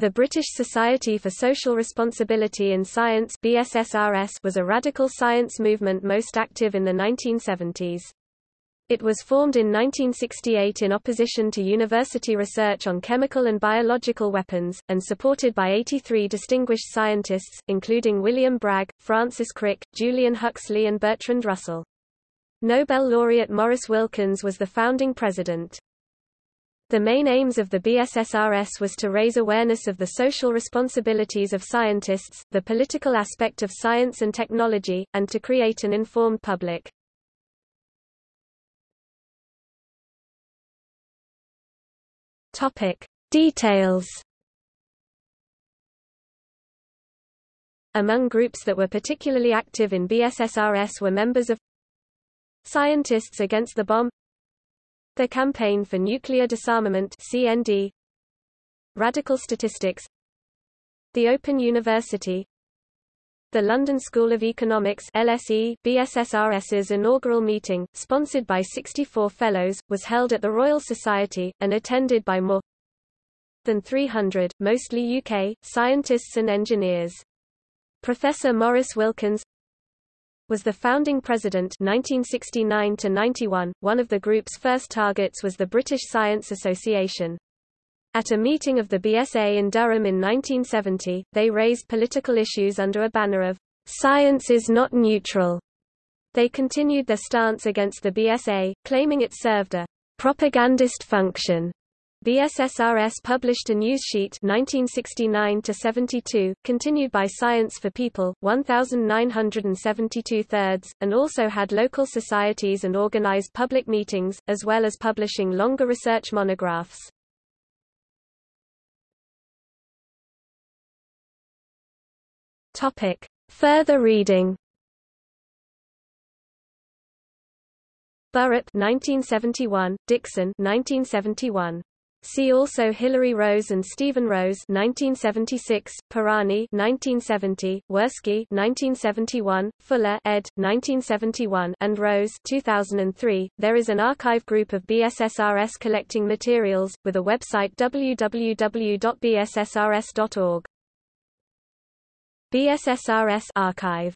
The British Society for Social Responsibility in Science BSSRS was a radical science movement most active in the 1970s. It was formed in 1968 in opposition to university research on chemical and biological weapons, and supported by 83 distinguished scientists, including William Bragg, Francis Crick, Julian Huxley and Bertrand Russell. Nobel laureate Maurice Wilkins was the founding president. The main aims of the BSSRS was to raise awareness of the social responsibilities of scientists, the political aspect of science and technology, and to create an informed public. Topic: Details. Among groups that were particularly active in BSSRS were members of Scientists Against the Bomb The Campaign for Nuclear Disarmament CND Radical Statistics. The Open University. The London School of Economics LSE BSSRS's inaugural meeting, sponsored by 64 fellows, was held at the Royal Society, and attended by more than 300, mostly UK, scientists and engineers. Professor Maurice Wilkins was the founding president 1969 to 91. One of the group's first targets was the British Science Association. At a meeting of the BSA in Durham in 1970, they raised political issues under a banner of Science is not neutral. They continued their stance against the BSA, claiming it served a propagandist function. BSSRS published a news sheet 1969-72, continued by Science for People, 1972 thirds, and also had local societies and organized public meetings, as well as publishing longer research monographs. Topic. Further reading Burhop 1971, Dixon 1971. See also Hilary Rose and Stephen Rose 1976, Pirani 1970, Werskey 1971, Fuller ed. 1971 and Rose 2003. There is an archive group of BSSRS collecting materials, with a website www.bssrs.org. BSSRS archive